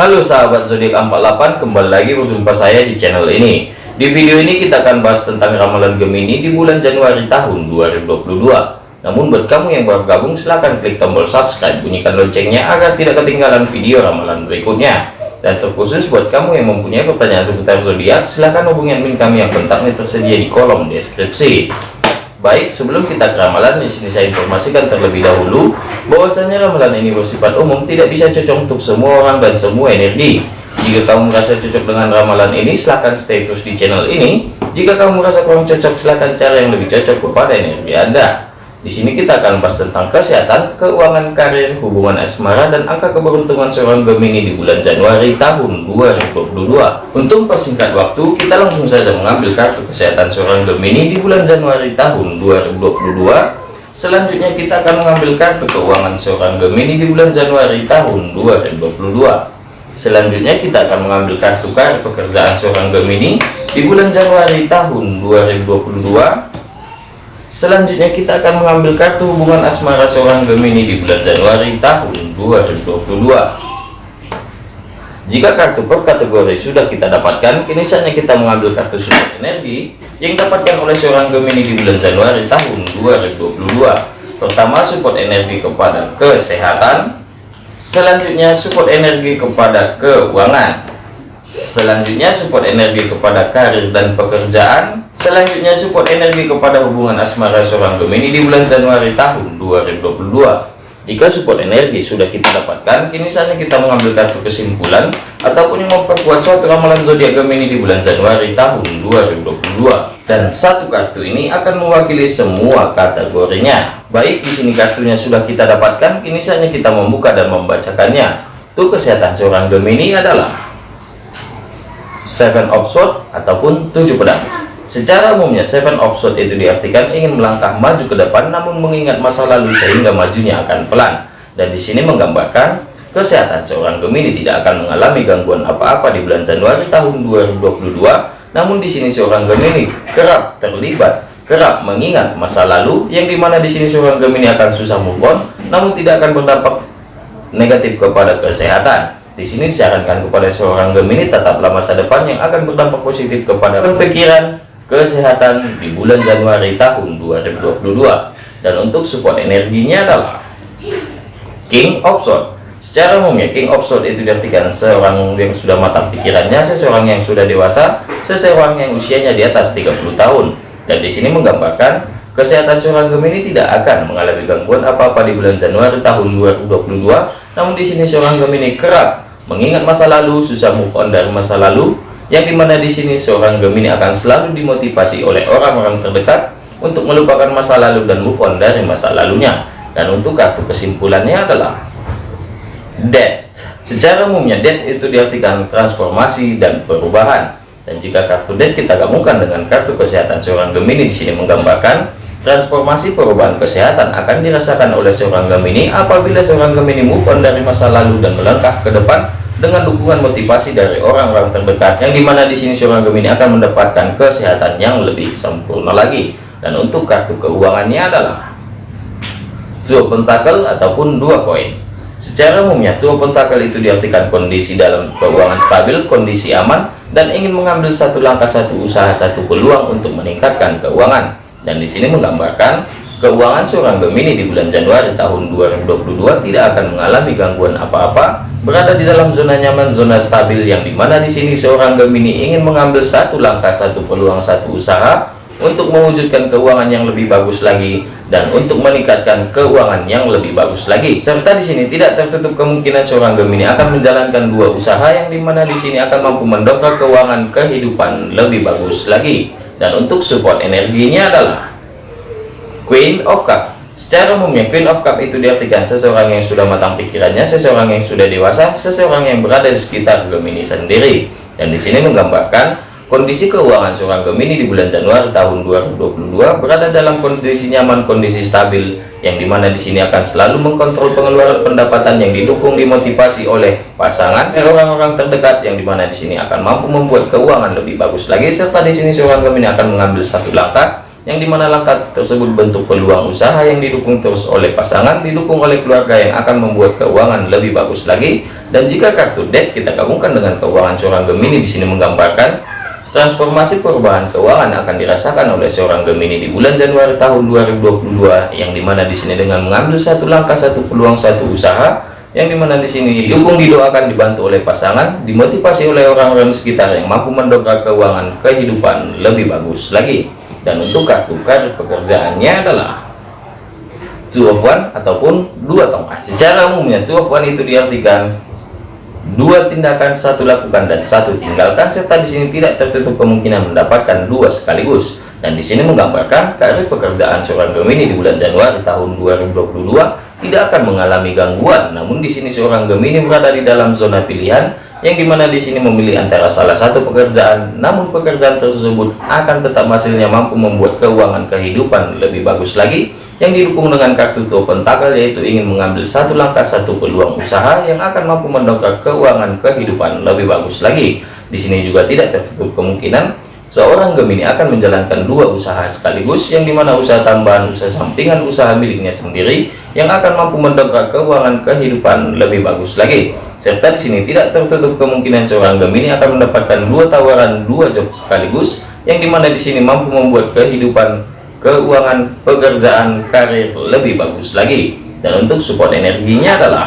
Halo sahabat zodiak 48 kembali lagi berjumpa saya di channel ini. Di video ini kita akan bahas tentang ramalan Gemini di bulan Januari tahun 2022 namun buat kamu yang baru gabung silahkan klik tombol subscribe bunyikan loncengnya agar tidak ketinggalan video ramalan berikutnya. Dan terkhusus buat kamu yang mempunyai pertanyaan seputar zodiak silahkan hubungi admin kami yang kontaknya tersedia di kolom deskripsi Baik, sebelum kita ke ramalan, di sini saya informasikan terlebih dahulu bahwasanya ramalan ini bersifat umum, tidak bisa cocok untuk semua orang dan semua energi. Jika kamu merasa cocok dengan ramalan ini, silahkan stay terus di channel ini. Jika kamu merasa kurang cocok, silahkan cari yang lebih cocok kepada energi Anda. Di sini kita akan bahas tentang kesehatan, keuangan, karir, hubungan asmara, dan angka keberuntungan seorang Gemini di bulan Januari tahun 2022. Untuk persingkat waktu, kita langsung saja mengambil kartu kesehatan seorang Gemini di bulan Januari tahun 2022. Selanjutnya kita akan mengambil kartu keuangan seorang Gemini di bulan Januari tahun 2022. Selanjutnya kita akan mengambil kartu kartu pekerjaan seorang Gemini di bulan Januari tahun 2022 Selanjutnya kita akan mengambil kartu hubungan asmara seorang Gemini di bulan Januari tahun 2022. Jika kartu per kategori sudah kita dapatkan, kini saatnya kita mengambil kartu support energi yang dapatkan oleh seorang Gemini di bulan Januari tahun 2022. Pertama, support energi kepada kesehatan. Selanjutnya, support energi kepada keuangan selanjutnya support energi kepada karir dan pekerjaan. Selanjutnya support energi kepada hubungan asmara seorang Gemini di bulan Januari tahun 2022 jika support energi sudah kita dapatkan kini saatnya kita mengambil kartu kesimpulan ataupun yang memperkuat suatu ramalan zodiak Gemini di bulan Januari tahun 2022 dan satu kartu ini akan mewakili semua kategorinya. Baik di sini kartunya sudah kita dapatkan kini saatnya kita membuka dan membacakannya. Untuk kesehatan seorang Gemini adalah seven of sword ataupun tujuh pedang. Secara umumnya seven of sword itu diartikan ingin melangkah maju ke depan namun mengingat masa lalu sehingga majunya akan pelan. Dan di sini menggambarkan kesehatan seorang Gemini tidak akan mengalami gangguan apa-apa di bulan Januari tahun 2022 namun di sini seorang Gemini kerap terlibat kerap mengingat masa lalu yang di mana di sini seorang Gemini akan susah move on namun tidak akan berdampak negatif kepada kesehatan di sini disarankan kepada seorang Gemini tetaplah masa depan yang akan berdampak positif kepada pikiran, kesehatan di bulan Januari tahun 2022. Dan untuk support energinya adalah King of Swords. Secara umumnya King of Swords itu diartikan seorang yang sudah matang pikirannya, seseorang yang sudah dewasa, seseorang yang usianya di atas 30 tahun. Dan di sini menggambarkan kesehatan seorang Gemini tidak akan mengalami gangguan apa-apa di bulan Januari tahun 2022. Namun di sini seorang Gemini kerap mengingat masa lalu susah move on dari masa lalu yang di mana di sini seorang Gemini akan selalu dimotivasi oleh orang-orang terdekat untuk melupakan masa lalu dan move on dari masa lalunya. Dan untuk kartu kesimpulannya adalah death secara umumnya death itu diartikan transformasi dan perubahan. Dan jika kartu death kita gabungkan dengan kartu kesehatan seorang Gemini di sini menggambarkan transformasi perubahan kesehatan akan dirasakan oleh seorang Gemini apabila seorang Gemini move on dari masa lalu dan melangkah ke depan dengan dukungan motivasi dari orang-orang terdekat yang di mana di sini seorang Gemini akan mendapatkan kesehatan yang lebih sempurna lagi. Dan untuk kartu keuangannya adalah dua pentakel ataupun dua koin. Secara umumnya dua pentakel itu diartikan kondisi dalam keuangan stabil kondisi aman dan ingin mengambil satu langkah satu usaha satu peluang untuk meningkatkan keuangan dan di sini menggambarkan keuangan seorang Gemini di bulan Januari tahun 2022 tidak akan mengalami gangguan apa-apa berada di dalam zona nyaman zona stabil yang di mana di sini seorang Gemini ingin mengambil satu langkah satu peluang satu usaha untuk mewujudkan keuangan yang lebih bagus lagi dan untuk meningkatkan keuangan yang lebih bagus lagi. Serta di sini tidak tertutup kemungkinan seorang Gemini akan menjalankan dua usaha yang di mana di sini akan mampu mendongkrak keuangan kehidupan lebih bagus lagi dan untuk support energinya adalah Queen of Cup Secara umumnya Queen of Cup itu diartikan seseorang yang sudah matang pikirannya, seseorang yang sudah dewasa, seseorang yang berada di sekitar Gemini sendiri. Dan di sini menggambarkan kondisi keuangan seorang Gemini di bulan Januari tahun 2022 berada dalam kondisi nyaman, kondisi stabil, yang di mana di sini akan selalu mengkontrol pengeluaran pendapatan yang didukung dimotivasi oleh pasangan dan orang-orang terdekat yang di mana di sini akan mampu membuat keuangan lebih bagus lagi. Serta di sini seorang Gemini akan mengambil satu langkah yang di mana langkah tersebut bentuk peluang usaha yang didukung terus oleh pasangan didukung oleh keluarga yang akan membuat keuangan lebih bagus lagi. Dan jika kartu debt kita gabungkan dengan keuangan seorang Gemini di sini menggambarkan transformasi perubahan keuangan akan dirasakan oleh seorang Gemini di bulan Januari tahun 2022 yang di mana di sini dengan mengambil satu langkah satu peluang satu usaha yang di mana di sini dukung didoakan dibantu oleh pasangan dimotivasi oleh orang-orang sekitar yang mampu mendongkrak keuangan kehidupan lebih bagus lagi. Dan untuk kartu kartu pekerjaannya adalah two of one ataupun dua tongkat. Secara umumnya two of one itu diartikan dua tindakan satu lakukan dan satu tinggalkan. Serta di sini tidak tertutup kemungkinan mendapatkan dua sekaligus. Dan di sini menggambarkan karir pekerjaan seorang Gemini di bulan Januari tahun 2022 tidak akan mengalami gangguan. Namun di sini seorang Gemini berada di dalam zona pilihan yang di mana di sini memilih antara salah satu pekerjaan. Namun pekerjaan tersebut akan tetap hasilnya mampu membuat keuangan kehidupan lebih bagus lagi yang didukung dengan kartu tuh pentakel yaitu ingin mengambil satu langkah satu peluang usaha yang akan mampu mendongkrak keuangan kehidupan lebih bagus lagi. Di sini juga tidak tertutup kemungkinan Seorang Gemini akan menjalankan dua usaha sekaligus yang di mana usaha tambahan usaha sampingan usaha miliknya sendiri yang akan mampu mendongkrak keuangan kehidupan lebih bagus lagi. Serta di sini tidak tertutup kemungkinan seorang Gemini akan mendapatkan dua tawaran dua job sekaligus yang di mana di sini mampu membuat kehidupan keuangan pekerjaan karir lebih bagus lagi. Dan untuk support energinya adalah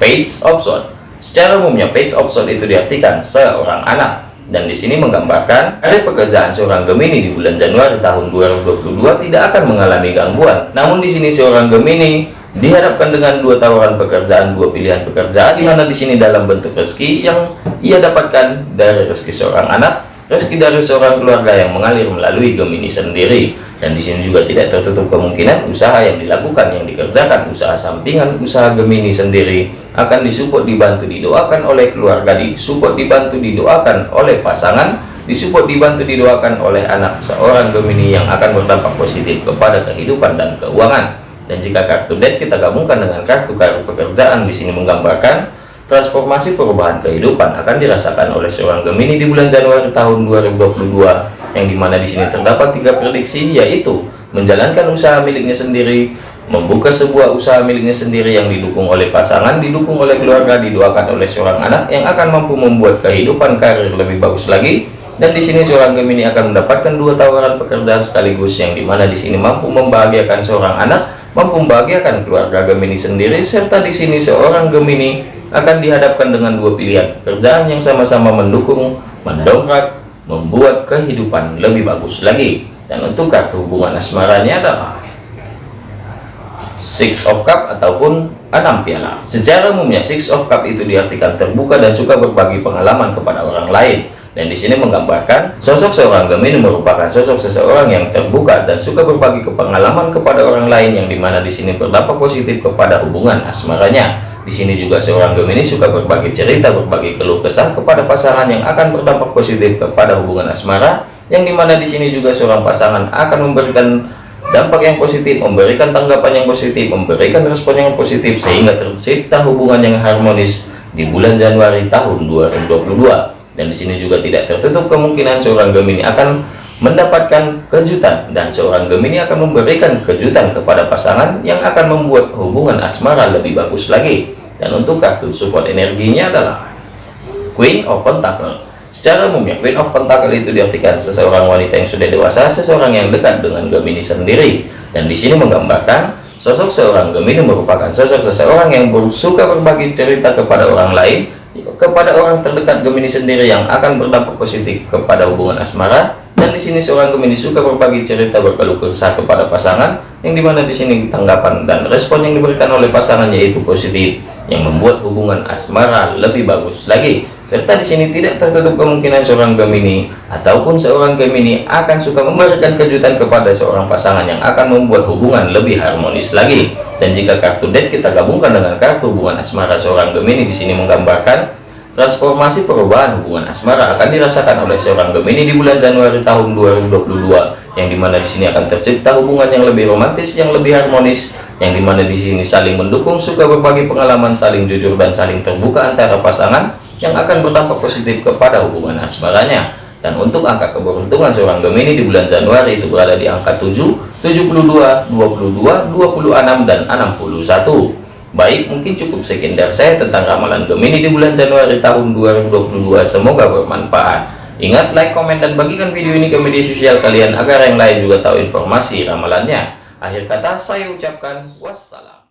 page of sword. Secara umumnya page of sword itu diartikan seorang anak dan di sini menggambarkan karir pekerjaan seorang Gemini di bulan Januari tahun 2022 tidak akan mengalami gangguan. Namun di sini seorang Gemini dihadapkan dengan dua tawaran pekerjaan, dua pilihan pekerjaan di mana di sini dalam bentuk rezeki yang ia dapatkan dari rezeki seorang anak rezeki dari seorang keluarga yang mengalir melalui Gemini sendiri dan di sini juga tidak tertutup kemungkinan usaha yang dilakukan yang dikerjakan usaha sampingan usaha Gemini sendiri akan disupport dibantu didoakan oleh keluarga disupport dibantu didoakan oleh pasangan disupport dibantu didoakan oleh anak seorang Gemini yang akan berdampak positif kepada kehidupan dan keuangan. Dan jika kartu debt kita gabungkan dengan kartu kartu pekerjaan di sini menggambarkan Transformasi perubahan kehidupan akan dirasakan oleh seorang Gemini di bulan Januari tahun 2022 yang di mana di sini terdapat tiga prediksi yaitu menjalankan usaha miliknya sendiri, membuka sebuah usaha miliknya sendiri yang didukung oleh pasangan, didukung oleh keluarga, didoakan oleh seorang anak yang akan mampu membuat kehidupan karir lebih bagus lagi. Dan di sini seorang Gemini akan mendapatkan dua tawaran pekerjaan sekaligus yang di mana di sini mampu membahagiakan seorang anak, mampu membahagiakan keluarga Gemini sendiri, serta di sini seorang Gemini akan dihadapkan dengan dua pilihan pekerjaan yang sama-sama mendukung, mendongkrak, membuat kehidupan lebih bagus lagi. Dan untuk kartu hubungan asmaranya adalah Six of Cup ataupun enam piala. Secara umumnya Six of Cup itu diartikan terbuka dan suka berbagi pengalaman kepada orang lain. Dan di sini menggambarkan sosok seorang Gemini merupakan sosok seseorang yang terbuka dan suka berbagi pengalaman kepada orang lain yang di mana di sini berdampak positif kepada hubungan asmaranya. Di sini juga seorang Gemini suka berbagi cerita, berbagi keluh kesah kepada pasangan yang akan berdampak positif kepada hubungan asmara, yang di mana di sini juga seorang pasangan akan memberikan dampak yang positif, memberikan tanggapan yang positif, memberikan respon yang positif, sehingga tercipta hubungan yang harmonis di bulan Januari tahun 2022. Dan di sini juga tidak tertutup kemungkinan seorang Gemini akan mendapatkan kejutan dan seorang Gemini akan memberikan kejutan kepada pasangan yang akan membuat hubungan asmara lebih bagus lagi dan untuk kartu support energinya adalah Queen of Pentacle secara umumnya Queen of Pentacle itu diartikan seseorang wanita yang sudah dewasa seseorang yang dekat dengan Gemini sendiri. Dan di sini menggambarkan sosok seorang Gemini merupakan sosok seseorang yang suka berbagi cerita kepada orang lain kepada orang terdekat Gemini sendiri yang akan berdampak positif kepada hubungan asmara. Dan di sini seorang Gemini suka berbagi cerita berkeluh kesah kepada pasangan yang di mana di sini tanggapan dan respon yang diberikan oleh pasangan yaitu positif yang membuat hubungan asmara lebih bagus lagi. Serta di sini tidak tertutup kemungkinan seorang Gemini ataupun seorang Gemini akan suka memberikan kejutan kepada seorang pasangan yang akan membuat hubungan lebih harmonis lagi. Dan jika kartu debt kita gabungkan dengan kartu hubungan asmara seorang Gemini di sini menggambarkan Transformasi perubahan hubungan asmara akan dirasakan oleh seorang Gemini di bulan Januari tahun 2022, yang di mana di sini akan tercipta hubungan yang lebih romantis, yang lebih harmonis, yang di mana di sini saling mendukung, suka berbagi pengalaman, saling jujur dan saling terbuka antara pasangan yang akan berdampak positif kepada hubungan asmaranya. dan untuk angka keberuntungan seorang Gemini di bulan Januari itu berada di angka 7 72 22 26 dan 61 Baik, mungkin cukup sekian dari saya tentang ramalan Gemini di bulan Januari tahun 2022. Semoga bermanfaat. Ingat, like, komen, dan bagikan video ini ke media sosial kalian agar yang lain juga tahu informasi ramalannya. Akhir kata, saya ucapkan wassalam.